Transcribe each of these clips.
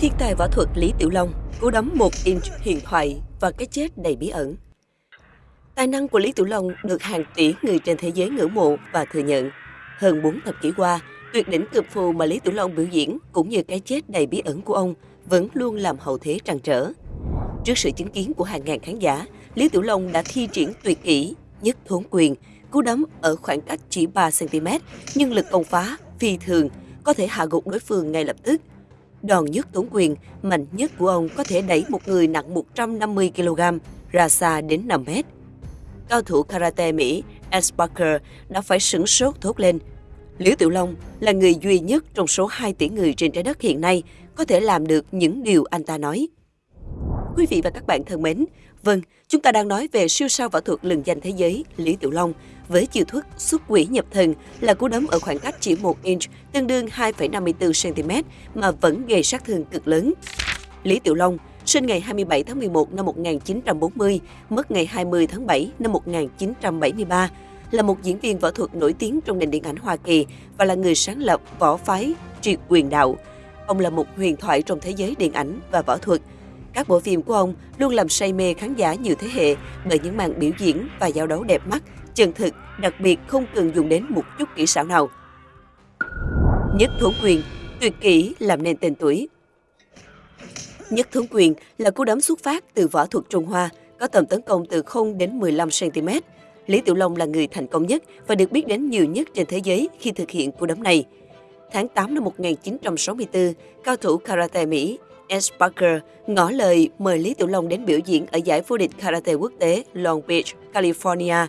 Thiên tài võ thuật Lý Tiểu Long, cú đấm một inch huyền thoại và cái chết đầy bí ẩn. Tài năng của Lý Tiểu Long được hàng tỷ người trên thế giới ngưỡng mộ và thừa nhận. Hơn 4 thập kỷ qua, tuyệt đỉnh cực phù mà Lý Tiểu Long biểu diễn cũng như cái chết đầy bí ẩn của ông vẫn luôn làm hậu thế trăn trở. Trước sự chứng kiến của hàng ngàn khán giả, Lý Tiểu Long đã thi triển tuyệt kỹ, nhất thốn quyền, cú đấm ở khoảng cách chỉ 3cm, nhưng lực công phá phi thường, có thể hạ gục đối phương ngay lập tức. Đòn nhất tốn quyền, mạnh nhất của ông có thể đẩy một người nặng 150 kg ra xa đến 5 mét. Cao thủ karate Mỹ S. Parker đã phải sửng sốt thốt lên. Liễu Tiểu Long là người duy nhất trong số 2 tỷ người trên trái đất hiện nay có thể làm được những điều anh ta nói. Quý vị và các bạn thân mến, vâng, chúng ta đang nói về siêu sao võ thuật lừng danh thế giới Lý Tiểu Long với chiêu thức xuất quỷ nhập thần là cú đấm ở khoảng cách chỉ 1 inch, tương đương 2,54 cm mà vẫn gây sát thương cực lớn. Lý Tiểu Long sinh ngày 27 tháng 11 năm 1940, mất ngày 20 tháng 7 năm 1973, là một diễn viên võ thuật nổi tiếng trong nền điện ảnh Hoa Kỳ và là người sáng lập võ phái triệt quyền đạo. Ông là một huyền thoại trong thế giới điện ảnh và võ thuật. Các bộ phim của ông luôn làm say mê khán giả nhiều thế hệ bởi những màn biểu diễn và giao đấu đẹp mắt, chân thực, đặc biệt không cần dùng đến một chút kỹ xảo nào. Nhất thốn quyền, tuyệt kỹ làm nên tên tuổi. Nhất thốn quyền là cú đấm xuất phát từ võ thuật Trung Hoa, có tầm tấn công từ 0 đến 15 cm. Lý Tiểu Long là người thành công nhất và được biết đến nhiều nhất trên thế giới khi thực hiện cú đấm này. Tháng 8 năm 1964, cao thủ karate Mỹ S. Parker ngỏ lời mời Lý Tiểu Long đến biểu diễn ở giải vô địch karate quốc tế Long Beach, California.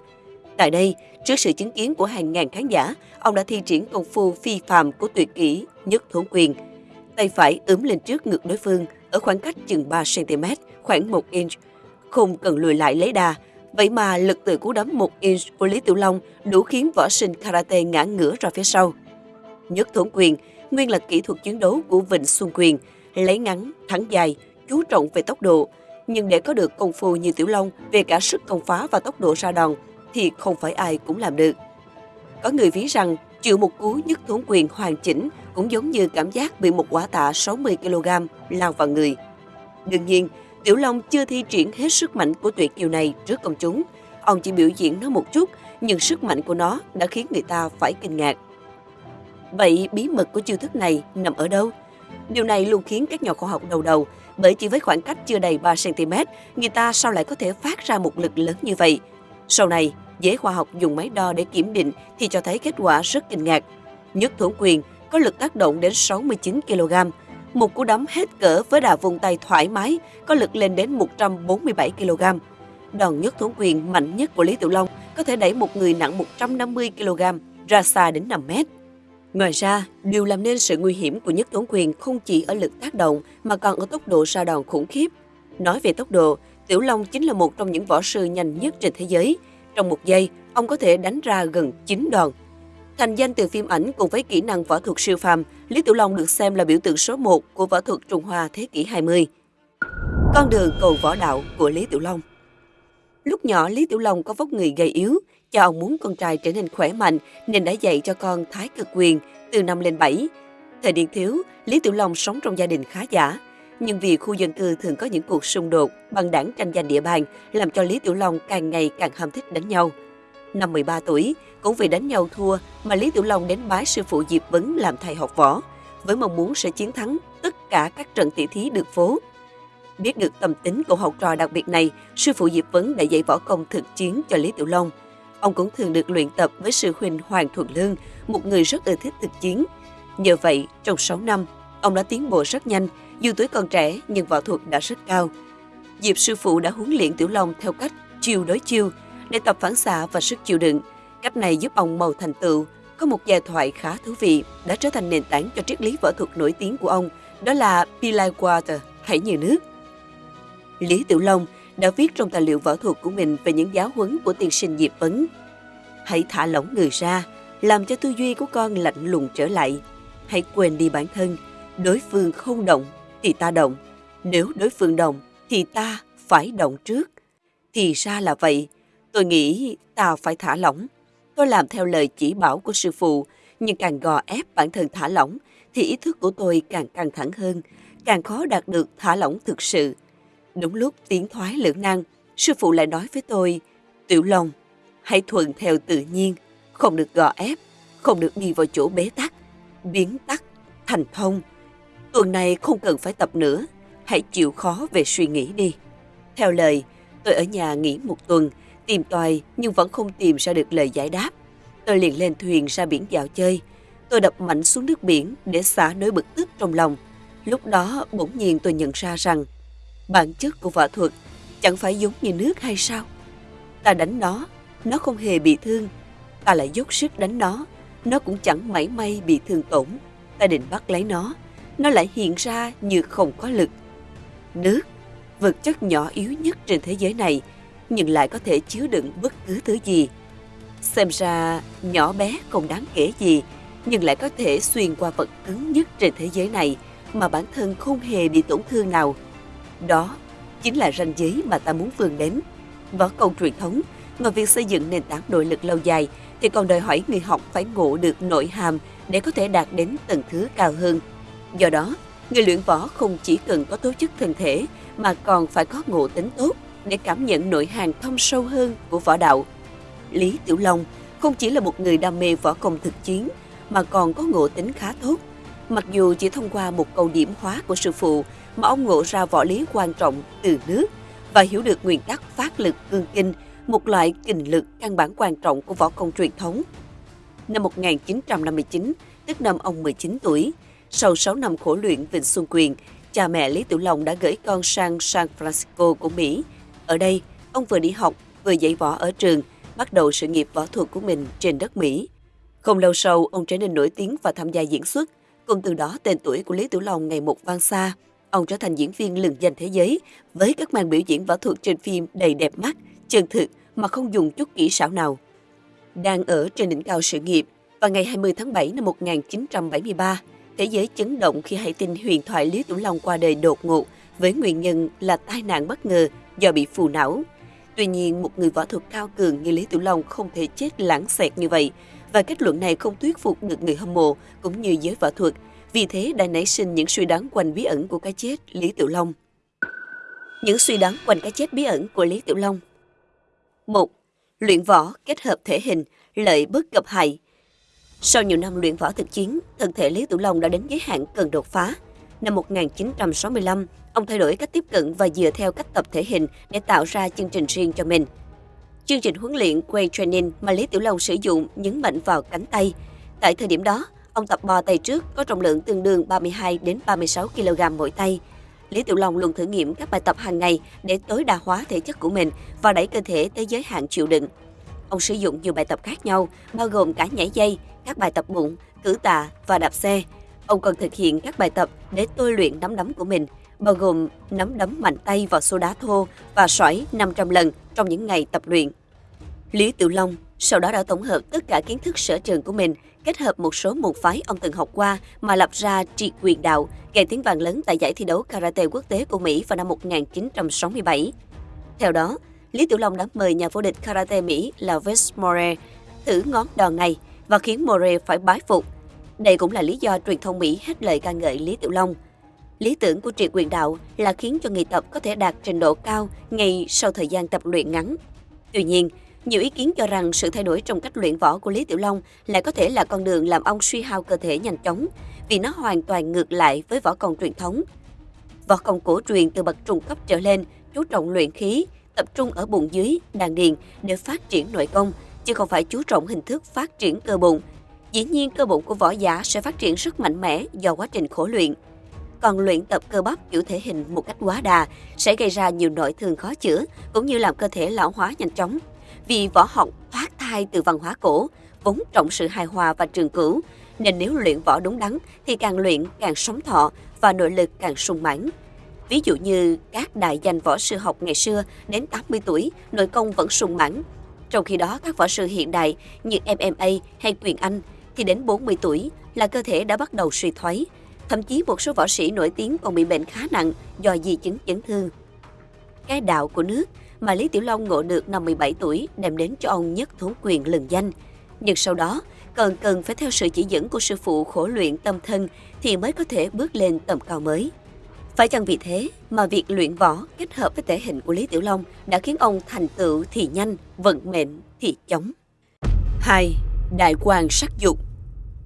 Tại đây, trước sự chứng kiến của hàng ngàn khán giả, ông đã thi triển công phu phi phàm của tuyệt kỹ nhất thốn quyền. Tay phải ướm lên trước ngực đối phương ở khoảng cách chừng 3 cm, khoảng 1 inch. Không cần lùi lại lấy đà, vậy mà lực từ cú đấm 1 inch của Lý Tiểu Long đủ khiến võ sinh karate ngã ngửa ra phía sau. Nhất thốn quyền, nguyên là kỹ thuật chiến đấu của Vịnh Xuân Quyền, lấy ngắn, thắng dài, chú trọng về tốc độ. Nhưng để có được công phu như Tiểu Long về cả sức công phá và tốc độ ra đòn, thì không phải ai cũng làm được. Có người ví rằng chịu một cú nhất thốn quyền hoàn chỉnh cũng giống như cảm giác bị một quả tạ 60kg lao vào người. Đương nhiên, Tiểu Long chưa thi triển hết sức mạnh của tuyệt kiều này trước công chúng. Ông chỉ biểu diễn nó một chút, nhưng sức mạnh của nó đã khiến người ta phải kinh ngạc. Vậy bí mật của chiêu thức này nằm ở đâu? Điều này luôn khiến các nhà khoa học đầu đầu, bởi chỉ với khoảng cách chưa đầy 3cm, người ta sao lại có thể phát ra một lực lớn như vậy? Sau này, giới khoa học dùng máy đo để kiểm định thì cho thấy kết quả rất kinh ngạc. Nhất thủ quyền có lực tác động đến 69 kg. Một cú đấm hết cỡ với đà vùng tay thoải mái có lực lên đến 147 kg. Đòn nhất thủ quyền mạnh nhất của Lý Tiểu Long có thể đẩy một người nặng 150 kg ra xa đến 5 mét. Ngoài ra, điều làm nên sự nguy hiểm của nhất tốn quyền không chỉ ở lực tác động mà còn ở tốc độ ra đòn khủng khiếp. Nói về tốc độ, Tiểu Long chính là một trong những võ sư nhanh nhất trên thế giới. Trong một giây, ông có thể đánh ra gần 9 đòn. Thành danh từ phim ảnh cùng với kỹ năng võ thuật siêu phàm, Lý Tiểu Long được xem là biểu tượng số 1 của võ thuật Trung Hoa thế kỷ 20. Con đường cầu võ đạo của Lý Tiểu Long Lúc nhỏ, Lý Tiểu Long có vóc người gầy yếu, Do ông muốn con trai trở nên khỏe mạnh nên đã dạy cho con thái cực quyền từ năm lên 7. Thời niên thiếu, Lý Tiểu Long sống trong gia đình khá giả. Nhưng vì khu dân cư thường có những cuộc xung đột, bằng đảng tranh giành địa bàn, làm cho Lý Tiểu Long càng ngày càng ham thích đánh nhau. Năm 13 tuổi, cũng vì đánh nhau thua mà Lý Tiểu Long đến bái sư phụ Diệp Vấn làm thầy học võ, với mong muốn sẽ chiến thắng tất cả các trận tỷ thí được phố. Biết được tâm tính của học trò đặc biệt này, sư phụ Diệp Vấn đã dạy võ công thực chiến cho Lý Tiểu Long – Ông cũng thường được luyện tập với sư huynh Hoàng Thuận Lương, một người rất ưa thích thực chiến. Nhờ vậy, trong 6 năm, ông đã tiến bộ rất nhanh, dù tuổi còn trẻ nhưng võ thuật đã rất cao. Diệp sư phụ đã huấn luyện Tiểu Long theo cách chiêu đối chiêu để tập phản xạ và sức chịu đựng. Cách này giúp ông màu thành tựu. Có một giai thoại khá thú vị đã trở thành nền tảng cho triết lý võ thuật nổi tiếng của ông, đó là Pilai Water, hãy như nước. Lý Tiểu Long đã viết trong tài liệu võ thuật của mình về những giáo huấn của tiên sinh Diệp Vấn. Hãy thả lỏng người ra, làm cho tư duy của con lạnh lùng trở lại. Hãy quên đi bản thân, đối phương không động thì ta động, nếu đối phương động thì ta phải động trước. Thì ra là vậy, tôi nghĩ ta phải thả lỏng. Tôi làm theo lời chỉ bảo của sư phụ, nhưng càng gò ép bản thân thả lỏng thì ý thức của tôi càng căng thẳng hơn, càng khó đạt được thả lỏng thực sự. Đúng lúc tiến thoái lưỡng nan, sư phụ lại nói với tôi, Tiểu Long, hãy thuận theo tự nhiên, không được gò ép, không được đi vào chỗ bế tắc, biến tắc, thành thông. Tuần này không cần phải tập nữa, hãy chịu khó về suy nghĩ đi. Theo lời, tôi ở nhà nghỉ một tuần, tìm tòi nhưng vẫn không tìm ra được lời giải đáp. Tôi liền lên thuyền ra biển dạo chơi. Tôi đập mạnh xuống nước biển để xả nỗi bực tức trong lòng. Lúc đó bỗng nhiên tôi nhận ra rằng bản chất của võ thuật chẳng phải giống như nước hay sao? Ta đánh nó, nó không hề bị thương. Ta lại dốc sức đánh nó, nó cũng chẳng mảy may bị thương tổn. Ta định bắt lấy nó, nó lại hiện ra như không có lực. Nước, vật chất nhỏ yếu nhất trên thế giới này, nhưng lại có thể chứa đựng bất cứ thứ gì. Xem ra nhỏ bé không đáng kể gì, nhưng lại có thể xuyên qua vật cứng nhất trên thế giới này mà bản thân không hề bị tổn thương nào. Đó chính là ranh giới mà ta muốn vươn đến. Võ công truyền thống, ngoài việc xây dựng nền tảng nội lực lâu dài, thì còn đòi hỏi người học phải ngộ được nội hàm để có thể đạt đến tầng thứ cao hơn. Do đó, người luyện võ không chỉ cần có tố chất thân thể mà còn phải có ngộ tính tốt để cảm nhận nội hàm thâm sâu hơn của võ đạo. Lý Tiểu Long không chỉ là một người đam mê võ công thực chiến mà còn có ngộ tính khá tốt. Mặc dù chỉ thông qua một câu điểm hóa của sư phụ mà ông ngộ ra võ lý quan trọng từ nước và hiểu được nguyên tắc phát lực cương kinh, một loại kình lực căn bản quan trọng của võ công truyền thống. Năm 1959, tức năm ông 19 tuổi, sau 6 năm khổ luyện Vịnh Xuân Quyền, cha mẹ Lý Tiểu Long đã gửi con sang San Francisco của Mỹ. Ở đây, ông vừa đi học, vừa dạy võ ở trường, bắt đầu sự nghiệp võ thuật của mình trên đất Mỹ. Không lâu sau, ông trở nên nổi tiếng và tham gia diễn xuất. Cùng từ đó, tên tuổi của Lý Tiểu Long ngày một vang xa. Ông trở thành diễn viên lừng danh thế giới với các màn biểu diễn võ thuật trên phim đầy đẹp mắt, chân thực mà không dùng chút kỹ xảo nào. Đang ở trên đỉnh cao sự nghiệp, vào ngày 20 tháng 7 năm 1973, thế giới chấn động khi hay tin huyền thoại Lý Tiểu Long qua đời đột ngột với nguyên nhân là tai nạn bất ngờ do bị phù não. Tuy nhiên, một người võ thuật cao cường như Lý Tiểu Long không thể chết lãng xẹt như vậy, và kết luận này không thuyết phục được người hâm mộ cũng như giới võ thuật, vì thế đã nảy sinh những suy đoán quanh bí ẩn của cái chết Lý Tiểu Long. Những suy đoán quanh cái chết bí ẩn của Lý Tiểu Long một Luyện võ kết hợp thể hình, lợi bất cập hại. Sau nhiều năm luyện võ thực chiến, thân thể Lý Tiểu Long đã đến giới hạn cần đột phá. Năm 1965, ông thay đổi cách tiếp cận và dựa theo cách tập thể hình để tạo ra chương trình riêng cho mình. Chương trình huấn luyện Quay Training mà Lý Tiểu Long sử dụng nhấn mạnh vào cánh tay. Tại thời điểm đó, ông tập bò tay trước có trọng lượng tương đương 32 đến 36 kg mỗi tay. Lý Tiểu Long luôn thử nghiệm các bài tập hàng ngày để tối đa hóa thể chất của mình và đẩy cơ thể tới giới hạn chịu đựng. Ông sử dụng nhiều bài tập khác nhau, bao gồm cả nhảy dây, các bài tập bụng, cử tạ và đạp xe. Ông còn thực hiện các bài tập để tôi luyện nắm đấm của mình, bao gồm nắm đấm mạnh tay vào xô đá thô và sỏi 500 lần trong những ngày tập luyện. Lý Tiểu Long sau đó đã tổng hợp tất cả kiến thức sở trường của mình, kết hợp một số môn phái ông từng học qua mà lập ra trị quyền đạo, gây tiếng vang lớn tại giải thi đấu karate quốc tế của Mỹ vào năm 1967. Theo đó, Lý Tiểu Long đã mời nhà vô địch karate Mỹ là Wes More thử ngón đòn này và khiến More phải bái phục. Đây cũng là lý do truyền thông Mỹ hết lời ca ngợi Lý Tiểu Long. Lý tưởng của trị quyền đạo là khiến cho người tập có thể đạt trình độ cao ngay sau thời gian tập luyện ngắn. Tuy nhiên, nhiều ý kiến cho rằng sự thay đổi trong cách luyện võ của Lý Tiểu Long lại có thể là con đường làm ông suy hao cơ thể nhanh chóng, vì nó hoàn toàn ngược lại với võ công truyền thống. Võ công cổ truyền từ bậc trung cấp trở lên chú trọng luyện khí, tập trung ở bụng dưới, đàn điền để phát triển nội công, chứ không phải chú trọng hình thức phát triển cơ bụng. Dĩ nhiên cơ bụng của võ giả sẽ phát triển rất mạnh mẽ do quá trình khổ luyện. Còn luyện tập cơ bắp kiểu thể hình một cách quá đà sẽ gây ra nhiều nội thương khó chữa, cũng như làm cơ thể lão hóa nhanh chóng. Vì võ học thoát thai từ văn hóa cổ, vốn trọng sự hài hòa và trường cửu, nên nếu luyện võ đúng đắn thì càng luyện càng sống thọ và nội lực càng sung mãn. Ví dụ như các đại danh võ sư học ngày xưa đến 80 tuổi, nội công vẫn sung mãn. Trong khi đó các võ sư hiện đại như MMA hay quyền Anh thì đến 40 tuổi là cơ thể đã bắt đầu suy thoái. Thậm chí một số võ sĩ nổi tiếng còn bị bệnh khá nặng do di chứng chấn thương. Cái đạo của nước mà Lý Tiểu Long ngộ được năm 17 tuổi đem đến cho ông nhất thú quyền lừng danh. Nhưng sau đó, còn cần phải theo sự chỉ dẫn của sư phụ khổ luyện tâm thân thì mới có thể bước lên tầm cao mới. Phải chăng vì thế mà việc luyện võ kết hợp với thể hình của Lý Tiểu Long đã khiến ông thành tựu thì nhanh, vận mệnh thì chóng. 2. Đại quan sắc dục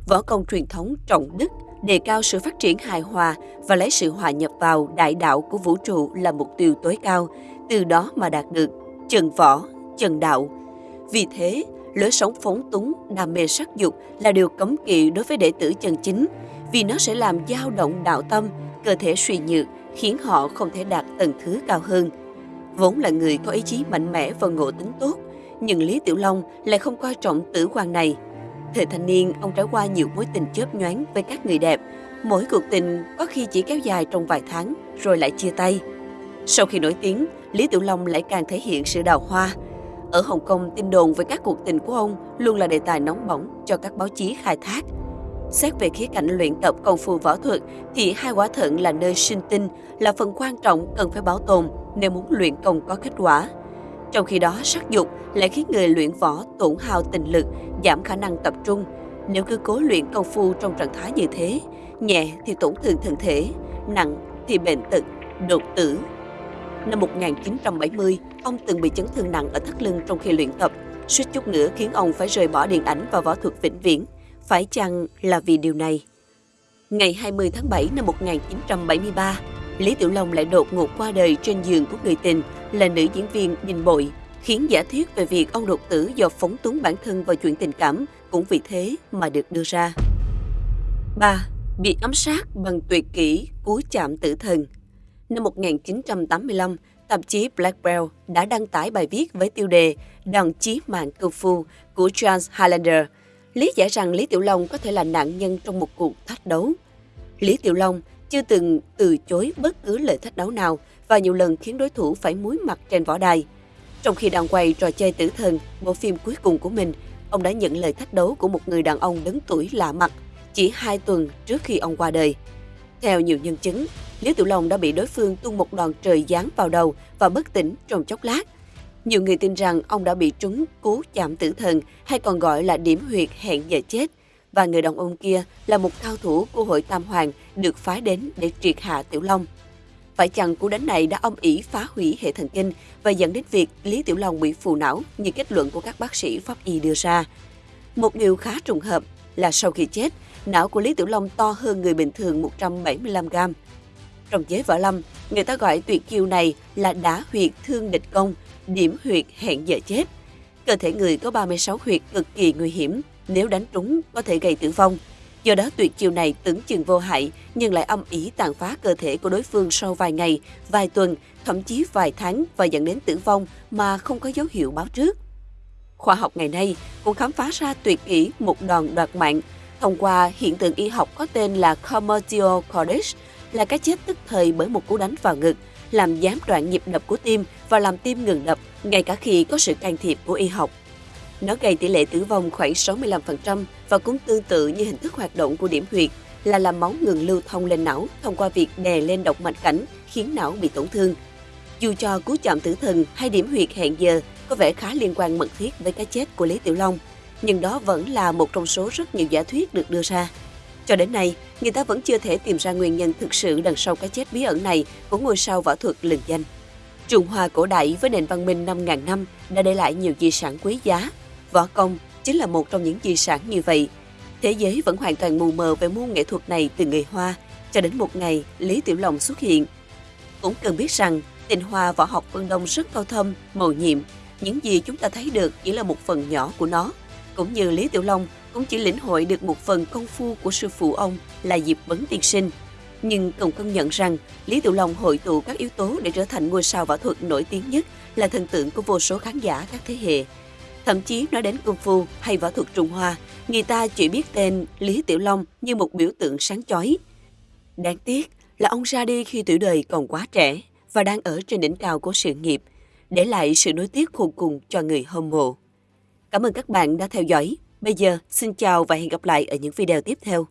Võ công truyền thống trọng đức đề cao sự phát triển hài hòa và lấy sự hòa nhập vào đại đạo của vũ trụ là mục tiêu tối cao, từ đó mà đạt được chân võ, chân đạo. Vì thế, lối sống phóng túng, đam mê sắc dục là điều cấm kỵ đối với đệ tử chân chính, vì nó sẽ làm dao động đạo tâm, cơ thể suy nhược, khiến họ không thể đạt tầng thứ cao hơn. Vốn là người có ý chí mạnh mẽ và ngộ tính tốt, nhưng Lý Tiểu Long lại không coi trọng tử quan này. Thời thanh niên, ông trải qua nhiều mối tình chớp nhoáng với các người đẹp. Mỗi cuộc tình có khi chỉ kéo dài trong vài tháng, rồi lại chia tay. Sau khi nổi tiếng, Lý Tiểu Long lại càng thể hiện sự đào hoa. Ở Hồng Kông, tin đồn về các cuộc tình của ông luôn là đề tài nóng bỏng cho các báo chí khai thác. Xét về khía cạnh luyện tập công phu võ thuật thì hai quả thận là nơi sinh tinh, là phần quan trọng cần phải bảo tồn nếu muốn luyện công có kết quả. Trong khi đó, sắc dục lại khiến người luyện võ tổn hao tình lực, giảm khả năng tập trung. Nếu cứ cố luyện công phu trong trạng thái như thế, nhẹ thì tổn thương thân thể, nặng thì bệnh tật, đột tử. Năm 1970, ông từng bị chấn thương nặng ở thắt lưng trong khi luyện tập, suýt chút nữa khiến ông phải rời bỏ điện ảnh và võ thuật vĩnh viễn. Phải chăng là vì điều này? Ngày 20 tháng 7 năm 1973, Lý Tiểu Long lại đột ngột qua đời trên giường của người tình là nữ diễn viên Đinh Bội, khiến giả thuyết về việc ông đột tử do phóng túng bản thân vào chuyện tình cảm cũng vì thế mà được đưa ra. 3. Bị ám sát bằng tuyệt kỹ cú chạm tử thần Năm 1985, tạp chí Black Belt đã đăng tải bài viết với tiêu đề Đòn chí mạng công phu của Charles Highlander, lý giải rằng Lý Tiểu Long có thể là nạn nhân trong một cuộc thách đấu. Lý Tiểu Long chưa từng từ chối bất cứ lời thách đấu nào và nhiều lần khiến đối thủ phải muối mặt trên võ đài. Trong khi đang quay trò chơi tử thần, bộ phim cuối cùng của mình, ông đã nhận lời thách đấu của một người đàn ông lớn tuổi lạ mặt chỉ hai tuần trước khi ông qua đời. Theo nhiều nhân chứng, Lý Tiểu Long đã bị đối phương tung một đòn trời giáng vào đầu và bất tỉnh trong chốc lát. Nhiều người tin rằng ông đã bị trúng cú chạm tử thần hay còn gọi là điểm huyệt hẹn giờ chết – và người đàn ông kia là một cao thủ của hội Tam Hoàng được phái đến để triệt hạ Tiểu Long. Phải chăng cú đánh này đã âm ỉ phá hủy hệ thần kinh và dẫn đến việc Lý Tiểu Long bị phù não như kết luận của các bác sĩ pháp y đưa ra. Một điều khá trùng hợp là sau khi chết, não của Lý Tiểu Long to hơn người bình thường 175 gram. Trong giới võ lâm, người ta gọi tuyệt chiêu này là đá huyệt thương địch công, điểm huyệt hẹn giờ chết. Cơ thể người có 36 huyệt cực kỳ nguy hiểm, nếu đánh trúng có thể gây tử vong. Do đó tuyệt chiêu này tưởng chừng vô hại nhưng lại âm ý tàn phá cơ thể của đối phương sau vài ngày, vài tuần, thậm chí vài tháng và dẫn đến tử vong mà không có dấu hiệu báo trước. Khoa học ngày nay cũng khám phá ra tuyệt kỹ một đòn đoạt mạng thông qua hiện tượng y học có tên là Commercial Cordage, là cái chết tức thời bởi một cú đánh vào ngực, làm gián đoạn nhịp đập của tim và làm tim ngừng đập, ngay cả khi có sự can thiệp của y học. Nó gây tỷ lệ tử vong khoảng 65% và cũng tương tự như hình thức hoạt động của điểm huyệt là làm máu ngừng lưu thông lên não thông qua việc đè lên động mạch cảnh khiến não bị tổn thương. Dù cho cú chạm tử thần hay điểm huyệt hẹn giờ có vẻ khá liên quan mật thiết với cái chết của Lý Tiểu Long, nhưng đó vẫn là một trong số rất nhiều giả thuyết được đưa ra. Cho đến nay, người ta vẫn chưa thể tìm ra nguyên nhân thực sự đằng sau cái chết bí ẩn này của ngôi sao võ thuật lừng danh. Trung Hoa cổ đại với nền văn minh 5.000 năm đã để lại nhiều di sản quý giá Võ công chính là một trong những di sản như vậy. Thế giới vẫn hoàn toàn mù mờ về môn nghệ thuật này từ người Hoa, cho đến một ngày Lý Tiểu Long xuất hiện. Cũng cần biết rằng, tình hoa võ học phương Đông rất cao thâm, màu nhiệm. Những gì chúng ta thấy được chỉ là một phần nhỏ của nó. Cũng như Lý Tiểu Long cũng chỉ lĩnh hội được một phần công phu của sư phụ ông là Diệp Vấn Tiên Sinh. Nhưng cần công nhận rằng Lý Tiểu Long hội tụ các yếu tố để trở thành ngôi sao võ thuật nổi tiếng nhất là thần tượng của vô số khán giả các thế hệ. Thậm chí nói đến công phu hay võ thuật Trung Hoa, người ta chỉ biết tên Lý Tiểu Long như một biểu tượng sáng chói. Đáng tiếc là ông ra đi khi tuổi đời còn quá trẻ và đang ở trên đỉnh cao của sự nghiệp, để lại sự nối tiếc khôn cùng cho người hâm mộ. Cảm ơn các bạn đã theo dõi. Bây giờ, xin chào và hẹn gặp lại ở những video tiếp theo.